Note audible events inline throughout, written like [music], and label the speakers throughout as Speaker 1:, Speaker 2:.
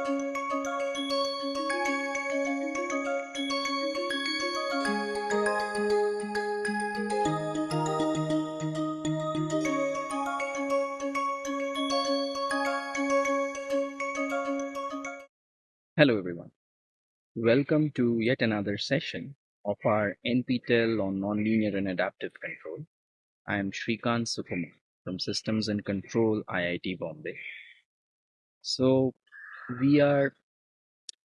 Speaker 1: Hello everyone. Welcome to yet another session of our NPTEL on Nonlinear and Adaptive Control. I am Srikant Sukumar from Systems and Control IIT Bombay. So we are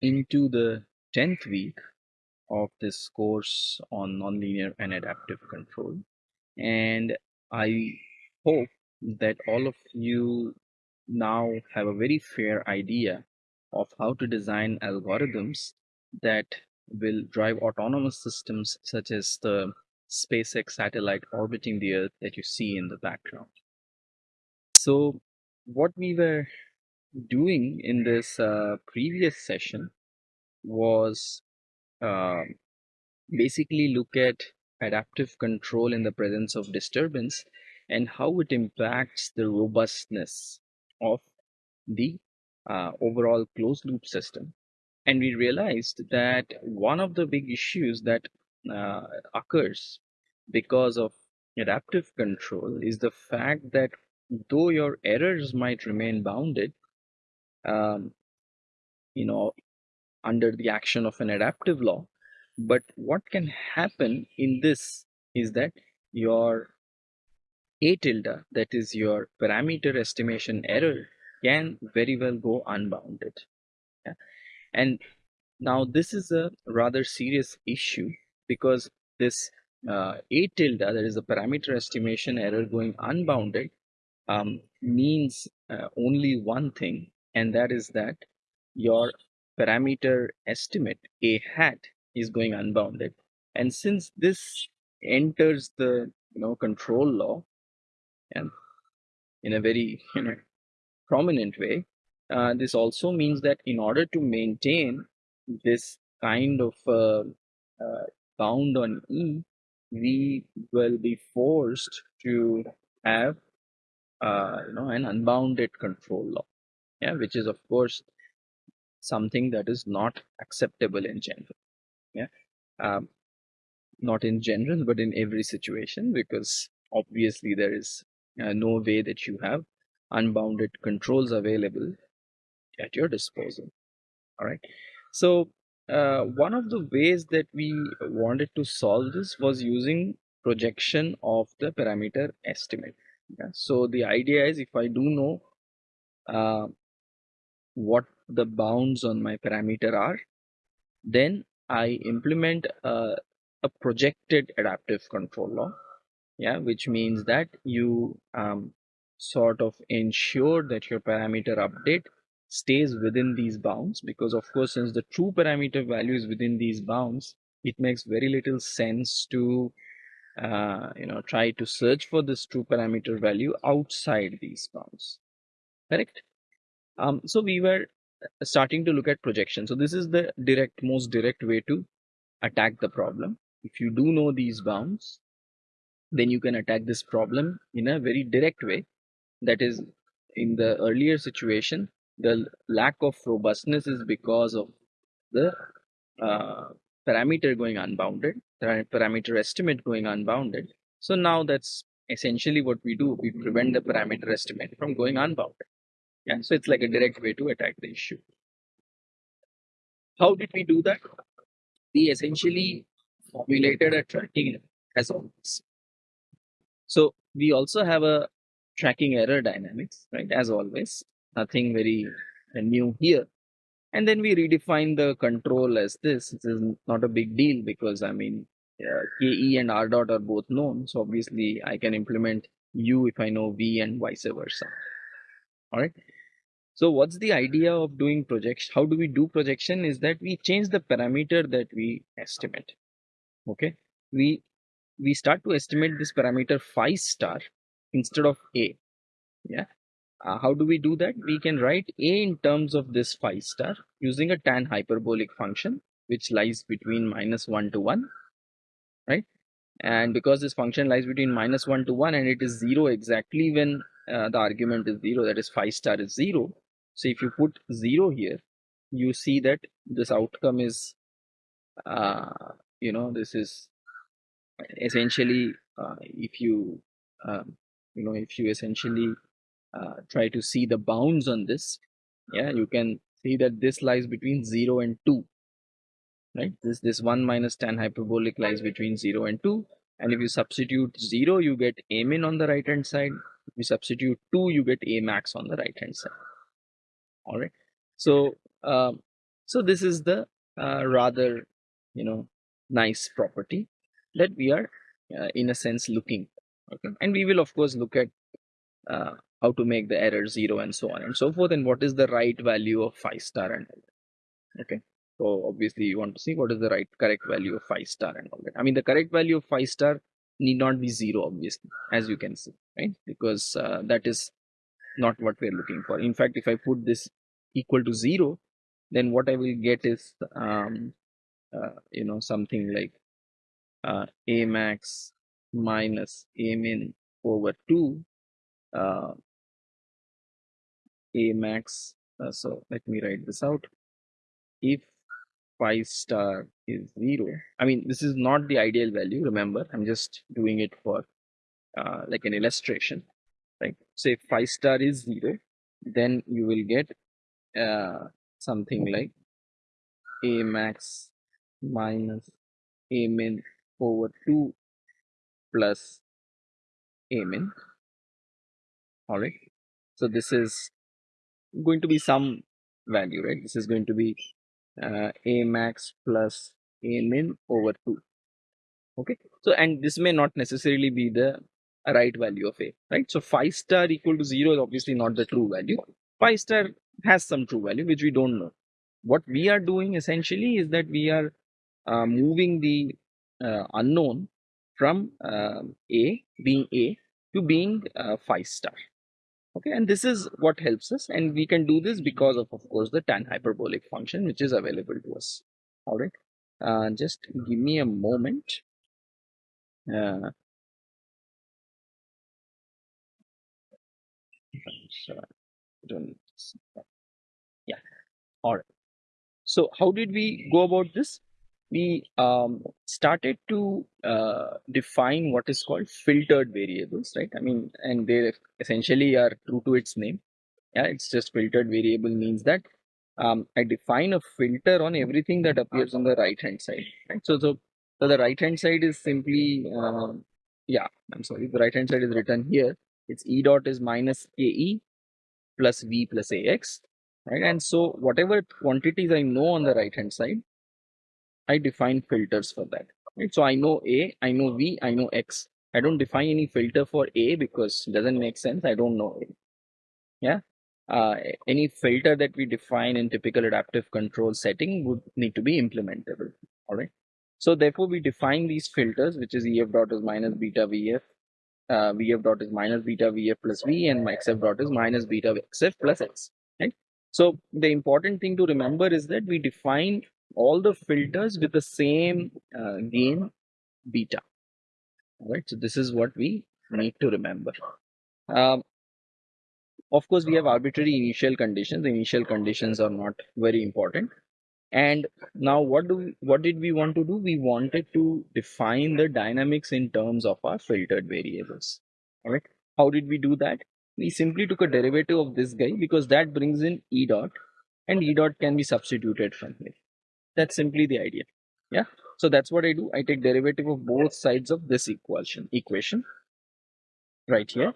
Speaker 1: into the 10th week of this course on nonlinear and adaptive control and I hope that all of you now have a very fair idea of how to design algorithms that will drive autonomous systems such as the SpaceX satellite orbiting the Earth that you see in the background. So what we were doing in this uh, previous session was uh, basically look at adaptive control in the presence of disturbance and how it impacts the robustness of the uh, overall closed loop system. And we realized that one of the big issues that uh, occurs because of adaptive control is the fact that though your errors might remain bounded, um, you know, under the action of an adaptive law, but what can happen in this is that your a tilde, that is your parameter estimation error, can very well go unbounded. Yeah. And now this is a rather serious issue because this uh, a tilde, that is a parameter estimation error going unbounded, um, means uh, only one thing, and that is that your parameter estimate a hat is going unbounded. And since this enters the you know control law, and in a very [laughs] you know prominent way. Uh, this also means that in order to maintain this kind of uh, uh, bound on E, we will be forced to have uh, you know an unbounded control law, yeah, which is of course something that is not acceptable in general, yeah, um, not in general but in every situation because obviously there is uh, no way that you have unbounded controls available at your disposal. All right so uh, one of the ways that we wanted to solve this was using projection of the parameter estimate. Yeah? so the idea is if i do know uh, what the bounds on my parameter are then i implement a, a projected adaptive control law. Yeah which means that you um, sort of ensure that your parameter update stays within these bounds because of course since the true parameter value is within these bounds it makes very little sense to uh, you know try to search for this true parameter value outside these bounds. Correct um, so we were starting to look at projection. So this is the direct most direct way to attack the problem. If you do know these bounds then you can attack this problem in a very direct way. That is in the earlier situation the lack of robustness is because of the uh, parameter going unbounded parameter estimate going unbounded. So now that's essentially what we do. We prevent the parameter estimate from going unbounded yeah so it's like a direct way to attack the issue how did we do that we essentially formulated a tracking as always so we also have a tracking error dynamics, right? As always, nothing very new here. And then we redefine the control as this. This is not a big deal because I mean, uh, KE and R dot are both known. So obviously I can implement U if I know V and vice versa. All right. So what's the idea of doing projection? How do we do projection is that we change the parameter that we estimate. Okay. We, we start to estimate this parameter phi star instead of a yeah uh, how do we do that we can write a in terms of this phi star using a tan hyperbolic function which lies between minus 1 to 1 right and because this function lies between minus 1 to 1 and it is 0 exactly when uh, the argument is 0 that is phi star is 0 so if you put 0 here you see that this outcome is uh, you know this is essentially uh, if you um, you know if you essentially uh, try to see the bounds on this yeah you can see that this lies between 0 and 2 right? This this 1 minus tan hyperbolic lies between 0 and 2 and if you substitute 0 you get a min on the right hand side you substitute 2 you get a max on the right hand side. All right. So um, so this is the uh, rather you know nice property that we are uh, in a sense looking okay? And we will of course look at uh, how to make the error zero and so on and so forth and what is the right value of phi star and all that okay? So obviously you want to see what is the right correct value of phi star and all that. I mean the correct value of phi star need not be zero obviously as you can see right? Because uh, that is not what we're looking for. In fact if i put this equal to zero then what i will get is um, uh, you know something like uh, a max minus a min over 2 uh, a max uh, so let me write this out. If phi star is 0 i mean this is not the ideal value remember? I'm just doing it for uh, like an illustration right? So if phi star is 0 then you will get uh, something like a max minus a min over 2 plus a min. All right so this is going to be some value right? This is going to be uh, a max plus a min over 2 okay? So and this may not necessarily be the right value of a right? So phi star equal to 0 is obviously not the true value. Phi star has some true value which we don't know. What we are doing essentially is that we are uh, moving the uh, unknown from uh, a being a to being uh, phi star okay and this is what helps us and we can do this because of of course the tan hyperbolic function which is available to us. All right uh, just give me a moment. Uh, yeah all right. So how did we go about this we um, started to uh, define what is called filtered variables right? I mean and they essentially are true to its name. Yeah it's just filtered variable means that um, i define a filter on everything that appears on the right hand side right? So so, so the right hand side is simply uh, yeah i'm sorry the right hand side is written here. It's e dot is minus ke plus v plus ax right? And so whatever quantities i know on the right hand side I define filters for that. Right? So I know A, I know V, I know X. I don't define any filter for A because it doesn't make sense. I don't know it. Yeah. Uh, any filter that we define in typical adaptive control setting would need to be implementable. All right. So therefore, we define these filters, which is EF dot is minus beta VF, uh, VF dot is minus beta VF plus V, and XF dot is minus beta XF plus X. Right. So the important thing to remember is that we define all the filters with the same uh, gain beta. All right so this is what we need to remember. Um, of course we have arbitrary initial conditions. The initial conditions are not very important. And now what do we, what did we want to do? We wanted to define the dynamics in terms of our filtered variables. All right how did we do that? We simply took a derivative of this guy because that brings in e dot and e dot can be substituted from here that's simply the idea. Yeah. So that's what I do. I take derivative of both sides of this equation equation right here.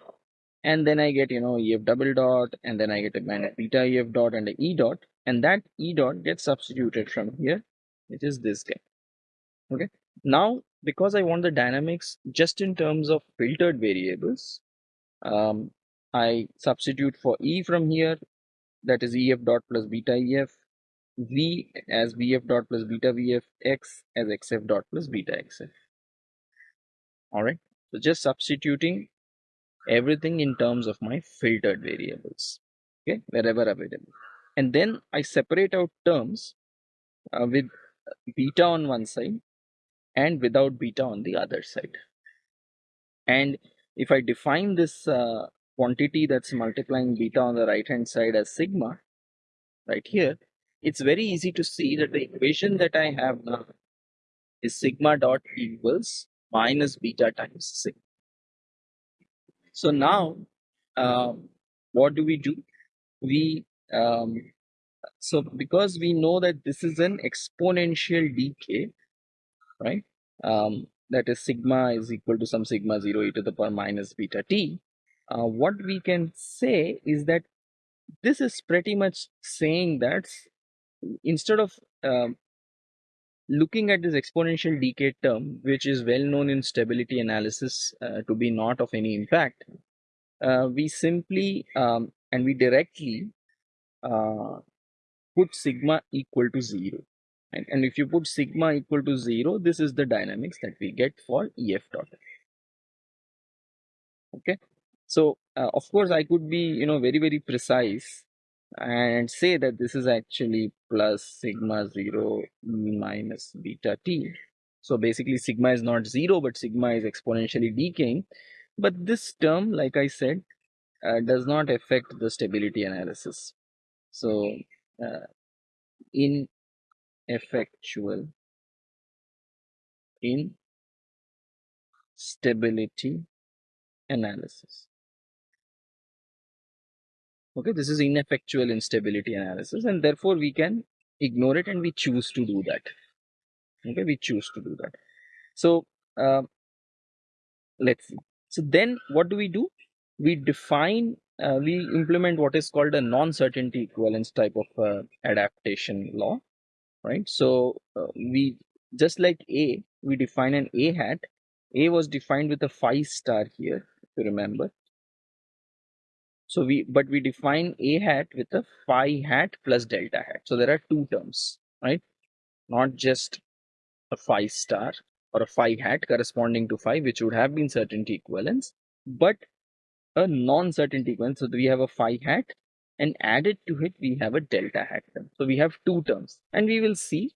Speaker 1: And then I get, you know, EF double dot, and then I get a minus beta EF dot and a E dot, and that E dot gets substituted from here, which is this guy. Okay. Now, because I want the dynamics just in terms of filtered variables, um, I substitute for E from here, that is EF dot plus beta EF, v as vf dot plus beta vf x as xf dot plus beta xf all right so just substituting everything in terms of my filtered variables okay wherever available. And then i separate out terms uh, with beta on one side and without beta on the other side. And if i define this uh, quantity that's multiplying beta on the right hand side as sigma right here it's very easy to see that the equation that I have now is sigma dot equals minus beta times sigma. So now, um, what do we do? We um, so because we know that this is an exponential decay, right? Um, that is sigma is equal to some sigma 0 e to the power minus beta t. Uh, what we can say is that this is pretty much saying that instead of um, looking at this exponential decay term, which is well known in stability analysis uh, to be not of any impact, uh, we simply um, and we directly uh, put sigma equal to 0. And, and if you put sigma equal to 0, this is the dynamics that we get for EF dot. Okay. So, uh, of course, I could be, you know, very, very precise and say that this is actually plus sigma 0 minus beta t. So basically sigma is not 0 but sigma is exponentially decaying. But this term like I said uh, does not affect the stability analysis. So uh, ineffectual in stability analysis okay this is ineffectual instability analysis and therefore we can ignore it and we choose to do that. Okay we choose to do that. So uh, let's see. So then what do we do? We define uh, we implement what is called a non-certainty equivalence type of uh, adaptation law right? So uh, we just like a we define an a hat. A was defined with a phi star here if you remember so we, but we define a hat with a phi hat plus delta hat. So there are two terms, right? Not just a phi star or a phi hat corresponding to phi, which would have been certainty equivalence, but a non-certainty equivalence. So we have a phi hat and added to it, we have a delta hat term. So we have two terms and we will see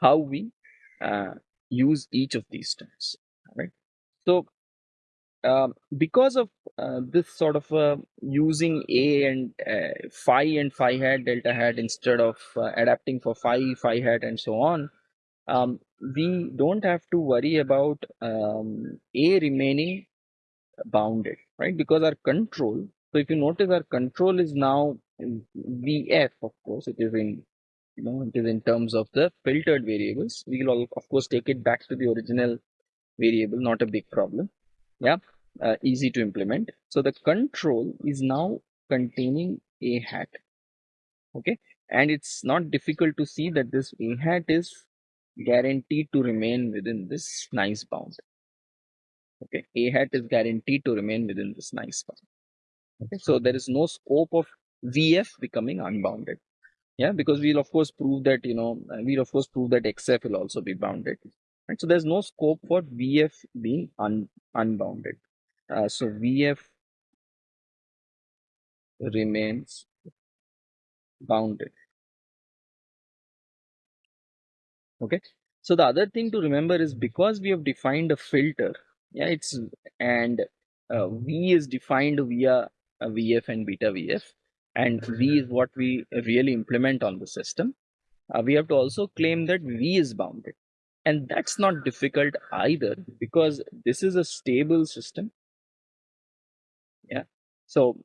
Speaker 1: how we uh, use each of these terms, right? So um, because of uh, this sort of uh, using a and uh, phi and phi hat delta hat instead of uh, adapting for phi phi hat and so on um, we don't have to worry about um, a remaining bounded right? Because our control so if you notice our control is now vf of course it is in you know it is in terms of the filtered variables. We will all, of course take it back to the original variable not a big problem yeah uh, easy to implement. So the control is now containing a hat. Okay. And it's not difficult to see that this a hat is guaranteed to remain within this nice bound. Okay. A hat is guaranteed to remain within this nice bound. Okay. So there is no scope of VF becoming unbounded. Yeah. Because we'll of course prove that, you know, uh, we'll of course prove that XF will also be bounded. Right. So there's no scope for VF being un unbounded. Uh, so VF remains bounded. Okay. So the other thing to remember is because we have defined a filter, yeah, it's and uh, V is defined via VF and beta VF, and V is what we really implement on the system. Uh, we have to also claim that V is bounded, and that's not difficult either because this is a stable system yeah. So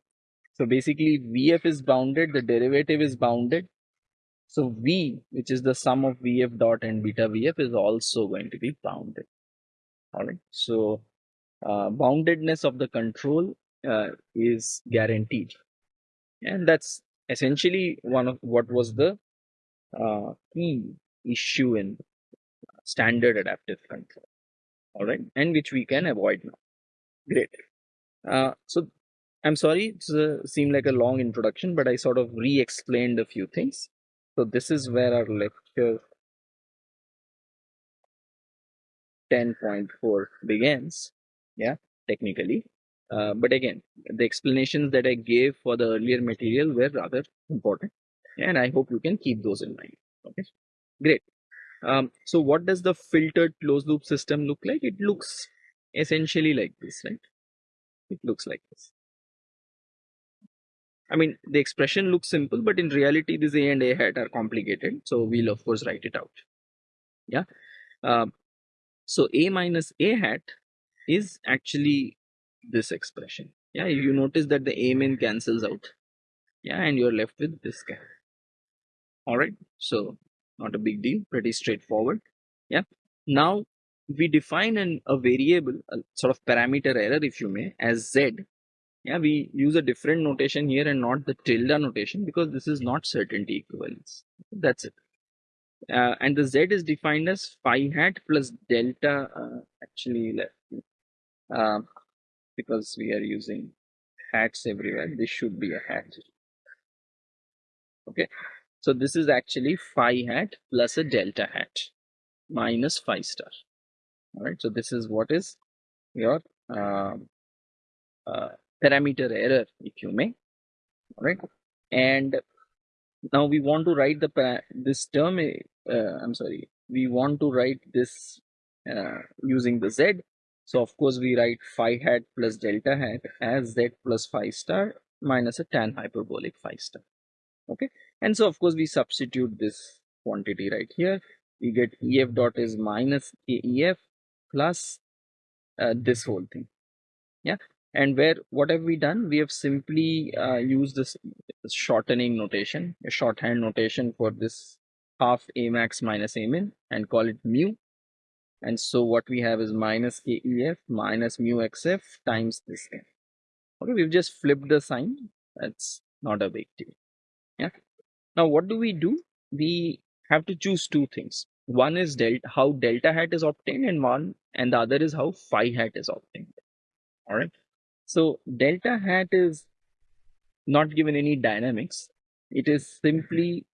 Speaker 1: so basically vf is bounded the derivative is bounded. So v which is the sum of vf dot and beta vf is also going to be bounded. All right. So uh, boundedness of the control uh, is guaranteed. And that's essentially one of what was the uh, key issue in standard adaptive control. All right. And which we can avoid now. Great uh, so I'm sorry, it seemed like a long introduction, but I sort of re-explained a few things. So this is where our lecture 10.4 begins. Yeah, technically. Uh, but again, the explanations that I gave for the earlier material were rather important. And I hope you can keep those in mind. Okay, great. Um, so what does the filtered closed loop system look like? It looks essentially like this, right? It looks like this I mean, the expression looks simple, but in reality, this a and a hat are complicated. So we'll of course write it out. Yeah. Uh, so a minus a hat is actually this expression. Yeah, you notice that the a min cancels out. Yeah, and you're left with this guy. All right. So not a big deal. Pretty straightforward. Yeah. Now we define an, a variable, a sort of parameter error, if you may, as z. Yeah we use a different notation here and not the tilde notation because this is not certainty equivalence. That's it. Uh, and the z is defined as phi hat plus delta uh, actually uh, because we are using hats everywhere this should be a hat. Okay so this is actually phi hat plus a delta hat minus phi star all right so this is what is your um, uh, parameter error if you may. All right and now we want to write the this term uh, i'm sorry we want to write this uh, using the z. So of course we write phi hat plus delta hat as z plus phi star minus a tan hyperbolic phi star. Okay and so of course we substitute this quantity right here. We get ef dot is minus ef plus uh, this whole thing. Yeah? And where what have we done? We have simply uh, used this shortening notation a shorthand notation for this half a max minus a min and call it mu. And so what we have is minus kef minus mu xf times this thing okay we've just flipped the sign. That's not a big deal. Yeah? Now what do we do? We have to choose two things. One is delta how delta hat is obtained and one and the other is how phi hat is obtained all right so delta hat is not given any dynamics. It is simply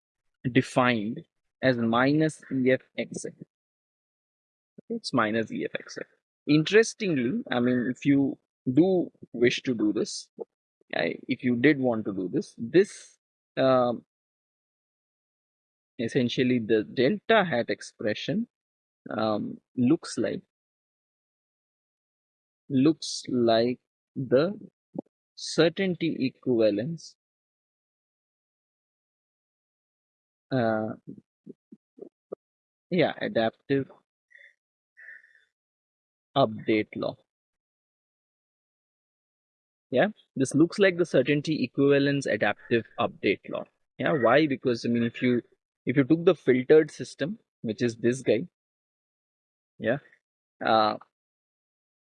Speaker 1: defined as minus EFXF. It's minus EFXF. Interestingly, I mean, if you do wish to do this, if you did want to do this, this um, essentially the delta hat expression um, looks like looks like the certainty equivalence uh, yeah adaptive update law. Yeah this looks like the certainty equivalence adaptive update law. Yeah why? Because i mean if you if you took the filtered system which is this guy yeah uh,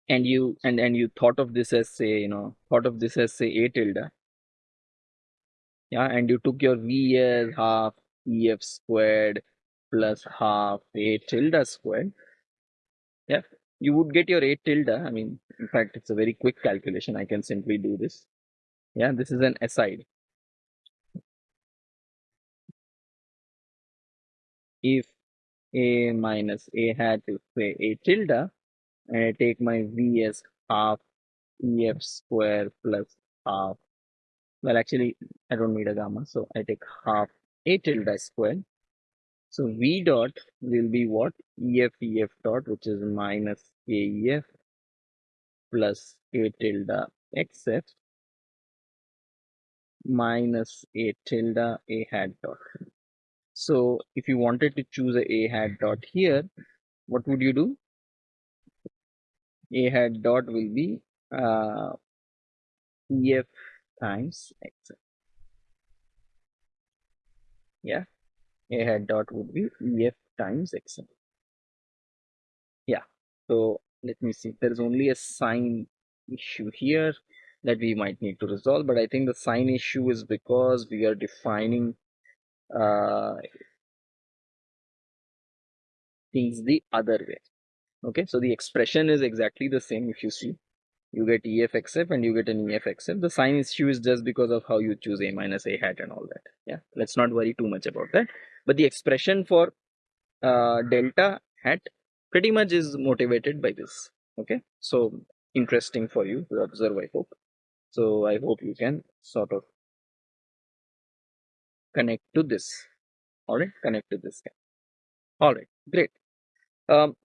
Speaker 1: and you and and you thought of this as say you know thought of this as say a tilde yeah and you took your v as half ef squared plus half a tilde squared. Yeah you would get your a tilde i mean in fact it's a very quick calculation. I can simply do this. Yeah this is an aside if a minus a hat is say a tilde and I take my V as half EF square plus half. Well, actually, I don't need a gamma, so I take half A tilde square. So V dot will be what? EF EF dot, which is minus AEF plus A tilde XF minus A tilde A hat dot. So if you wanted to choose a A hat dot here, what would you do? A hat dot will be uh, ef times x. Yeah. A hat dot would be ef times x. Yeah. So let me see. There is only a sign issue here that we might need to resolve but i think the sign issue is because we are defining uh, things the other way okay so the expression is exactly the same if you see. You get efxf and you get an efxf the sign issue is just because of how you choose a minus a hat and all that. Yeah let's not worry too much about that. But the expression for uh, delta hat pretty much is motivated by this. Okay so interesting for you to observe i hope. So i hope you can sort of connect to this. All right connect to this. All right great. Um,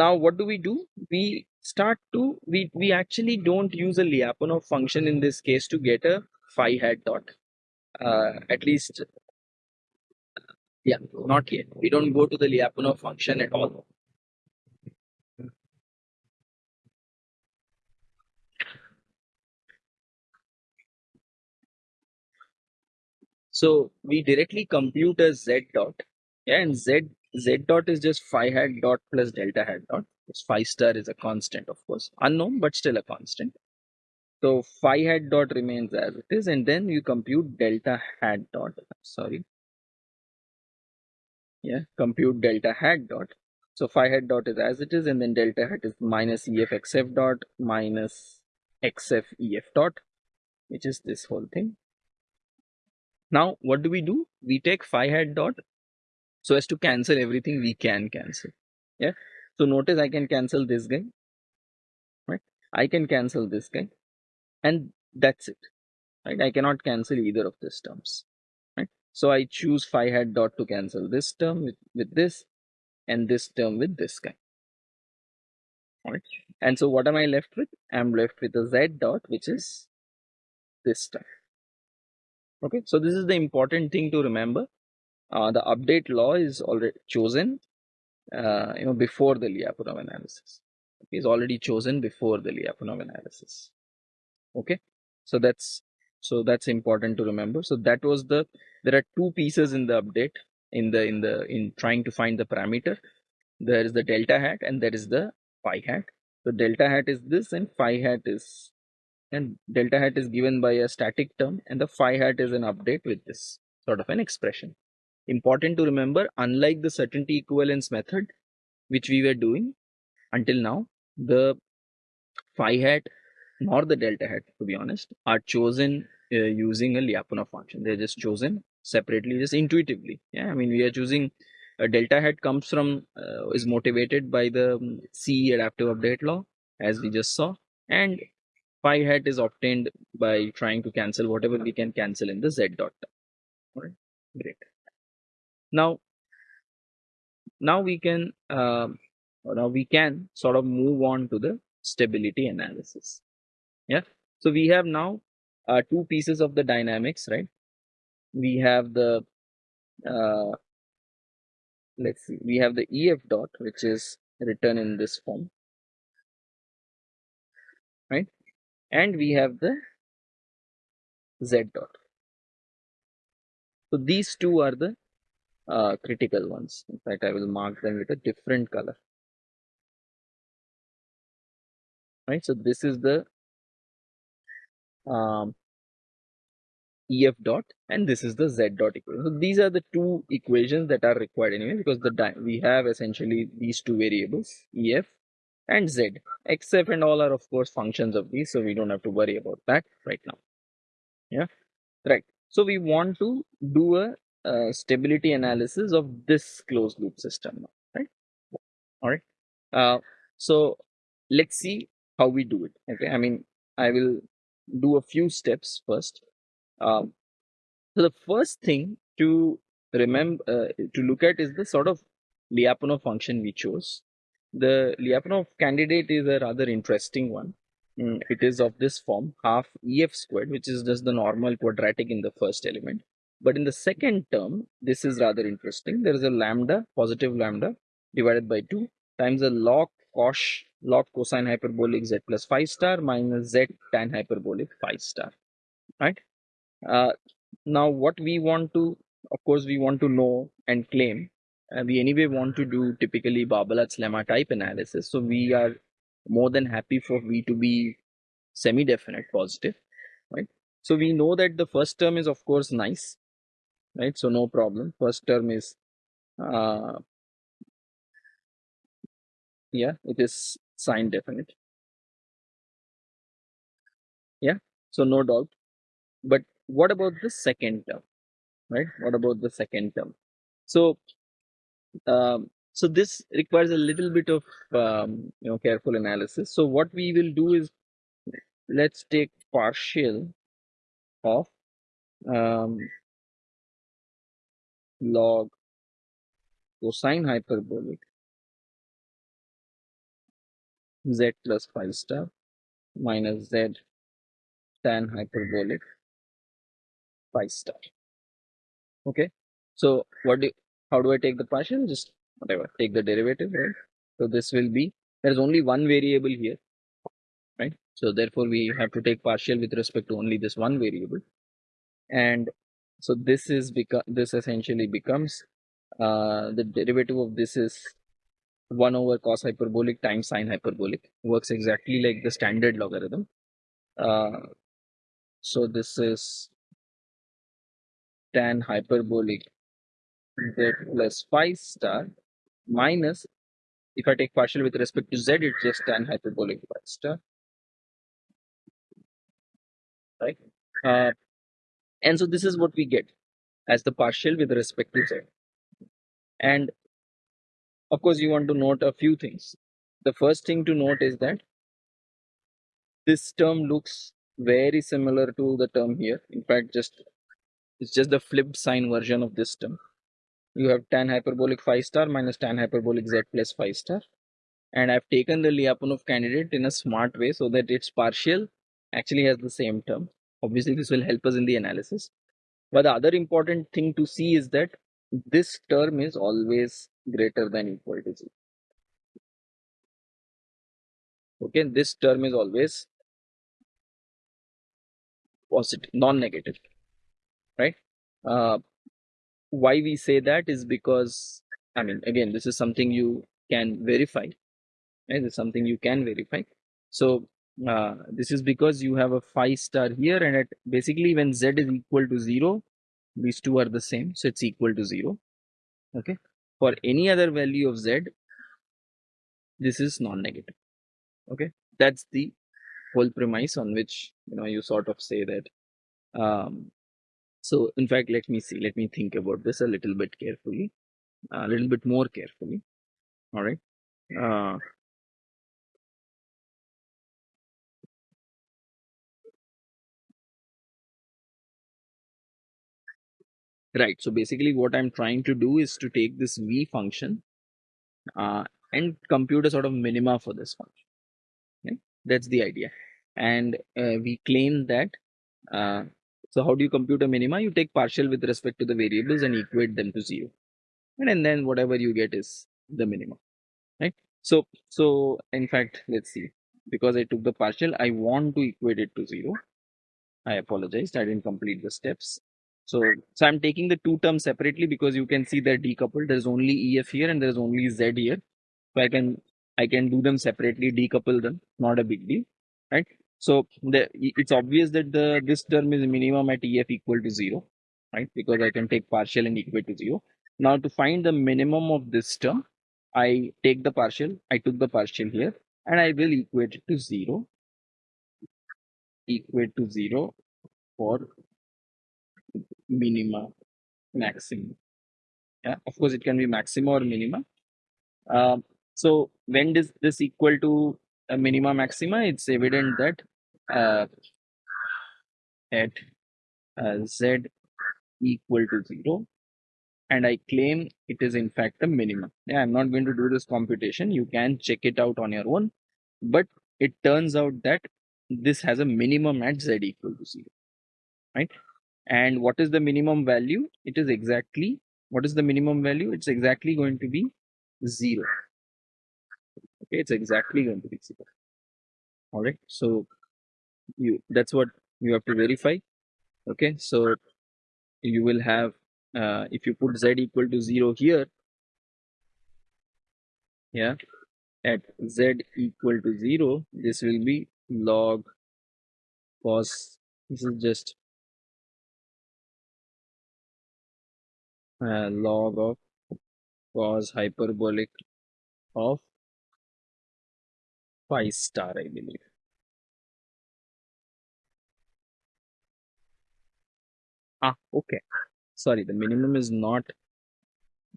Speaker 1: now what do we do we start to we we actually don't use a lyapunov function in this case to get a phi hat dot uh, at least, yeah, not yet. We don't go to the Lyapunov function at all. So we directly compute a z dot, yeah, and z z dot is just phi hat dot plus delta hat dot. Phi star is a constant, of course, unknown but still a constant. So phi hat dot remains as it is, and then you compute delta hat dot. Sorry, yeah, compute delta hat dot. So phi hat dot is as it is, and then delta hat is minus EF XF dot minus XF EF dot, which is this whole thing. Now, what do we do? We take phi hat dot so as to cancel everything we can cancel. Yeah. So notice I can cancel this guy, right? I can cancel this guy, and that's it, right? I cannot cancel either of these terms, right? So I choose phi hat dot to cancel this term with, with this, and this term with this guy. Right. And so what am I left with? I'm left with a z dot, which is this stuff Okay. So this is the important thing to remember. Uh, the update law is already chosen, uh, you know, before the Lyapunov analysis. It is already chosen before the Lyapunov analysis. Okay. So that's so that's important to remember. So that was the there are two pieces in the update in the in the in trying to find the parameter. There is the delta hat and there is the phi hat. So delta hat is this and phi hat is and delta hat is given by a static term and the phi hat is an update with this sort of an expression. Important to remember, unlike the certainty equivalence method, which we were doing until now, the phi hat nor the delta hat, to be honest, are chosen uh, using a Lyapunov function. They're just chosen separately, just intuitively. Yeah, I mean, we are choosing a delta hat comes from uh, is motivated by the um, C adaptive update law, as we just saw, and phi hat is obtained by trying to cancel whatever we can cancel in the z dot term. All right, great. Now, now we can uh, now we can sort of move on to the stability analysis. Yeah. So we have now uh, two pieces of the dynamics, right? We have the uh, let's see, we have the EF dot, which is written in this form, right? And we have the Z dot. So these two are the uh, critical ones. In fact, I will mark them with a different color. Right, so this is the um, EF dot and this is the Z dot equation. So these are the two equations that are required anyway because the we have essentially these two variables EF and Z. XF and all are of course functions of these so we don't have to worry about that right now. Yeah, right. So we want to do a uh, stability analysis of this closed loop system right? All right. Uh, so let's see how we do it. Okay, I mean I will do a few steps first. Um, so the first thing to remember uh, to look at is the sort of Lyapunov function we chose. The Lyapunov candidate is a rather interesting one. Mm, it is of this form half EF squared, which is just the normal quadratic in the first element. But in the second term, this is rather interesting. There is a lambda, positive lambda, divided by 2 times a log cos log cosine hyperbolic z plus phi star minus z tan hyperbolic phi star right? Uh, now what we want to of course we want to know and claim uh, we anyway want to do typically Barbalat's lemma type analysis. So we are more than happy for v to be semi-definite positive right? So we know that the first term is of course nice right? So no problem. First term is uh, yeah it is sign definite. Yeah so no doubt. But what about the second term right? What about the second term? So um, so this requires a little bit of um, you know careful analysis. So what we will do is let's take partial of um, log cosine hyperbolic z plus phi star minus z tan hyperbolic phi star. Okay. So what do how do I take the partial? Just whatever, take the derivative, right? So this will be there's only one variable here, right? So therefore we have to take partial with respect to only this one variable. And so this is because this essentially becomes uh, the derivative of this is 1 over cos hyperbolic times sine hyperbolic. Works exactly like the standard logarithm. Uh, so this is tan hyperbolic z plus phi star minus if I take partial with respect to z it's just tan hyperbolic phi star. Right? Uh, and so this is what we get as the partial with respect to z. And of course you want to note a few things. The first thing to note is that this term looks very similar to the term here. In fact just it's just the flipped sign version of this term. You have tan hyperbolic phi star minus tan hyperbolic z plus phi star. And I've taken the Lyapunov candidate in a smart way so that its partial actually has the same term. Obviously, this will help us in the analysis. But the other important thing to see is that this term is always greater than equal to 0. Okay, this term is always positive, non-negative, right? Uh, why we say that is because, I mean, again, this is something you can verify. Right? It's something you can verify. So uh, this is because you have a phi star here and at basically when z is equal to 0, these two are the same. So it's equal to 0. Okay. For any other value of z, this is non-negative. Okay. That's the whole premise on which you know you sort of say that um, so in fact let me see let me think about this a little bit carefully a little bit more carefully all right uh, right. So basically what i'm trying to do is to take this v function uh, and compute a sort of minima for this function. That's the idea. And uh, we claim that uh, so how do you compute a minima? You take partial with respect to the variables and equate them to zero. And, then whatever you get is the minimum right? So so in fact let's see. Because i took the partial i want to equate it to zero. I apologize. i didn't complete the steps so, so I'm taking the two terms separately because you can see they're decoupled. There's only EF here and there's only Z here. So I can I can do them separately, decouple them, not a big deal, right? So the, it's obvious that the this term is minimum at EF equal to zero, right? Because I can take partial and equate to zero. Now to find the minimum of this term, I take the partial, I took the partial here, and I will equate it to zero. Equate to zero for minima, maximum. Yeah, of course, it can be maxima or minima. Uh, so when does this equal to a minima maxima? It's evident that uh, at uh, z equal to zero, and I claim it is in fact a minimum. Yeah, I'm not going to do this computation. You can check it out on your own, but it turns out that this has a minimum at z equal to zero, right? And what is the minimum value? It is exactly what is the minimum value? It's exactly going to be zero. Okay it's exactly going to be zero. All right so you that's what you have to verify. Okay so you will have uh, if you put z equal to 0 here yeah at z equal to 0 this will be log cos this is just uh, log of cos hyperbolic of phi star, I believe. Ah, okay. Sorry, the minimum is not,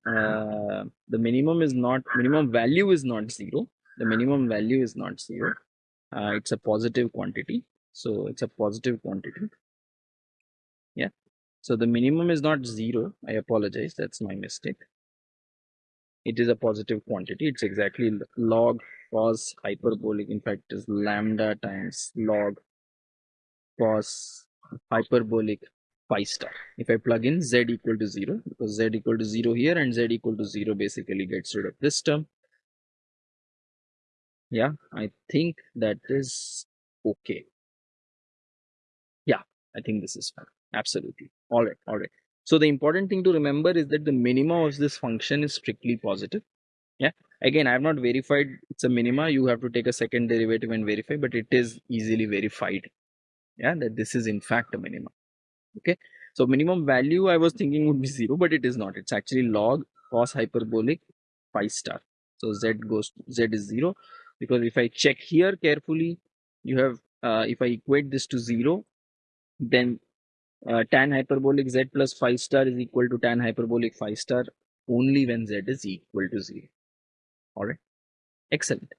Speaker 1: uh, the minimum is not, minimum value is not zero. The minimum value is not zero. Uh, it's a positive quantity. So it's a positive quantity. So the minimum is not zero. I apologize. That's my mistake. It is a positive quantity. It's exactly log cos hyperbolic. In fact, is lambda times log cos hyperbolic phi star. If I plug in z equal to 0, because z equal to 0 here and z equal to 0 basically gets rid of this term. Yeah, I think that is okay. Yeah, I think this is fine. Absolutely. All right, all right. So the important thing to remember is that the minima of this function is strictly positive. Yeah. Again, I have not verified it's a minima. You have to take a second derivative and verify, but it is easily verified. Yeah, that this is in fact a minima. Okay. So minimum value I was thinking would be zero, but it is not. It's actually log cos hyperbolic phi star. So z goes z is zero because if I check here carefully, you have uh, if I equate this to zero, then uh, tan hyperbolic z plus phi star is equal to tan hyperbolic phi star only when z is equal to 0 all right excellent.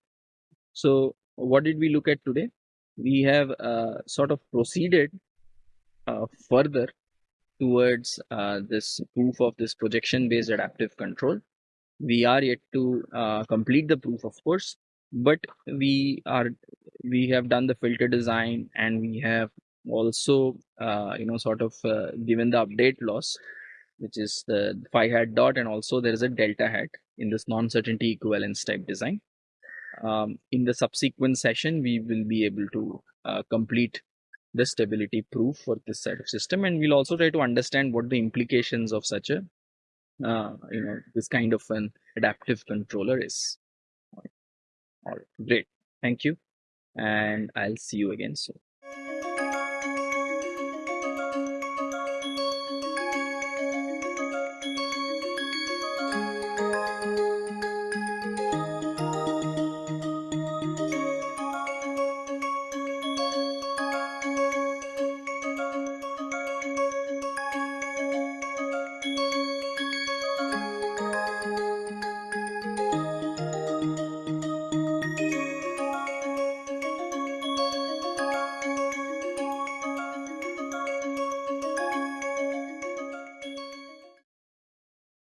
Speaker 1: So what did we look at today? We have uh, sort of proceeded uh, further towards uh, this proof of this projection based adaptive control. We are yet to uh, complete the proof of course but we are we have done the filter design and we have also uh, you know sort of uh, given the update loss which is the phi hat dot and also there is a delta hat in this non-certainty equivalence type design. Um, in the subsequent session we will be able to uh, complete the stability proof for this set of system and we'll also try to understand what the implications of such a uh, you know this kind of an adaptive controller is. All right. Great. Thank you and i'll see you again soon